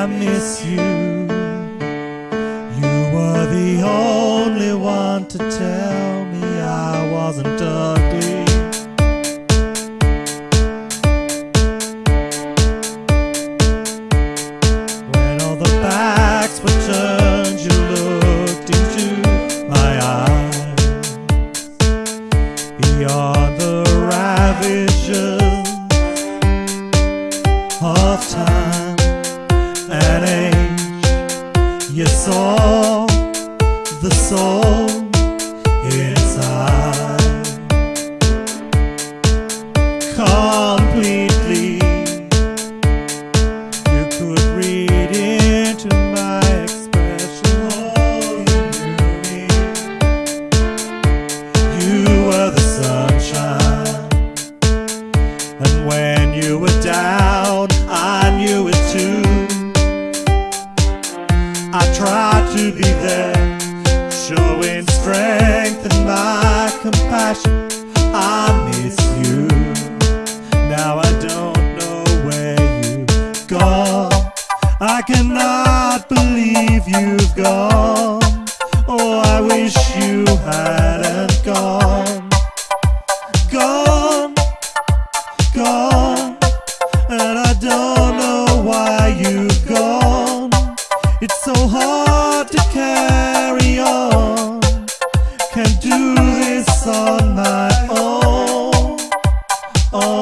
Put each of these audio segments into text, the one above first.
I miss you. You were the only one to tell me I wasn't ugly. When all the backs were turned, you looked into my eyes. Beyond the ravages of time. You saw the soul inside completely. You could read into my expression. Oh, you knew. You were the sunshine. And when you were down, to be there, showing strength and my compassion. I miss you. Now I don't know where you've gone. I cannot believe you've gone. Oh, I wish you hadn't gone. hard to carry on. Can't do this on my own. Oh.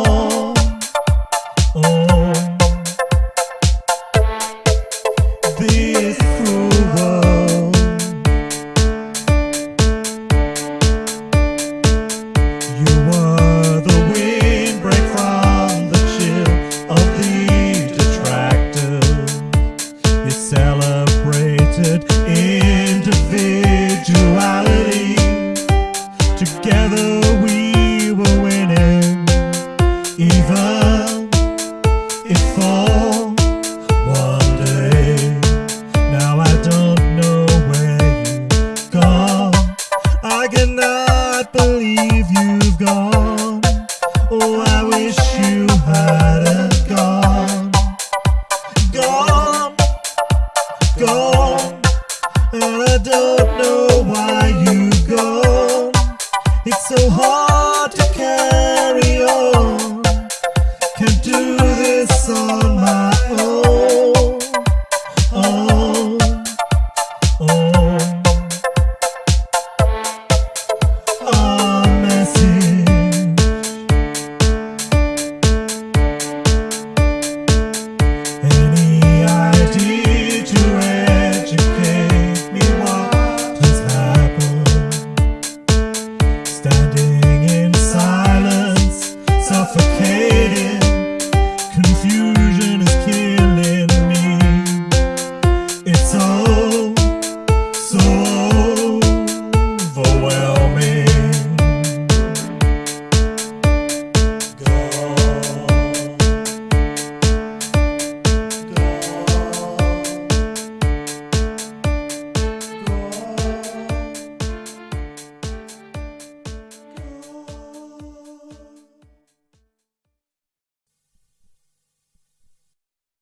go.